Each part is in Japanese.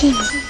静静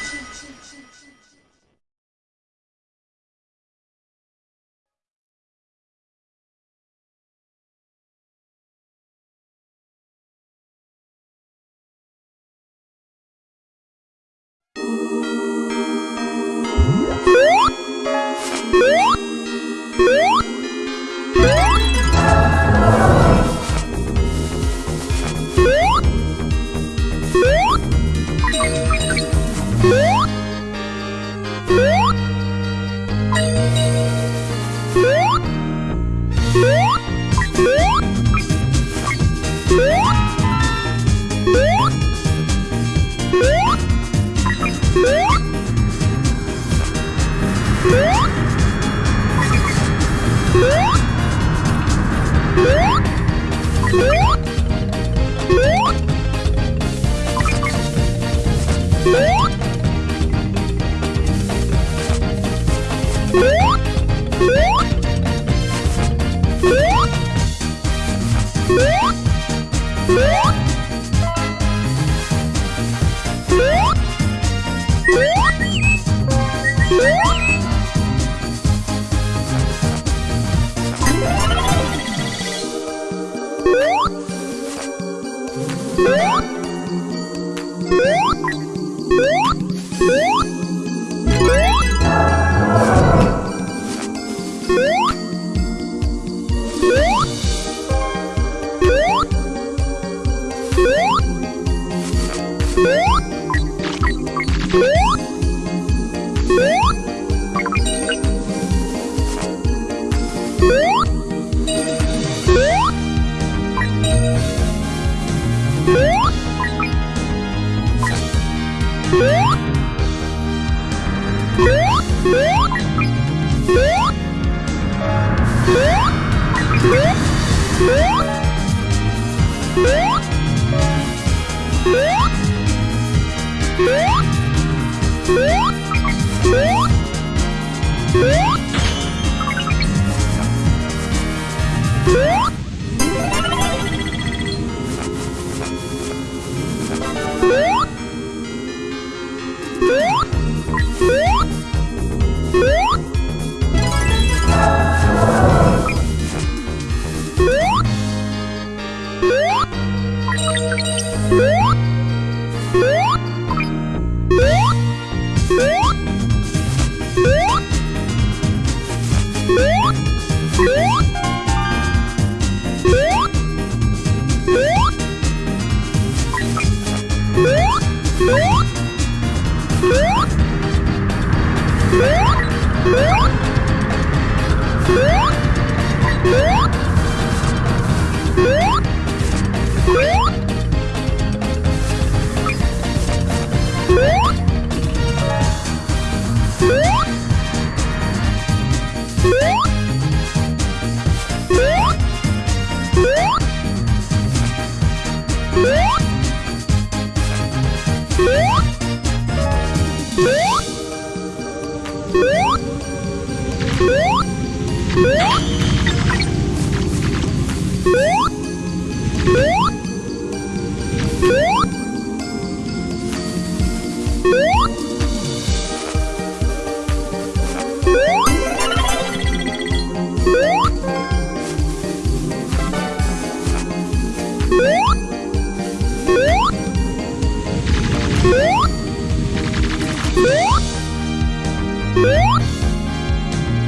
Música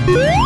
Woo!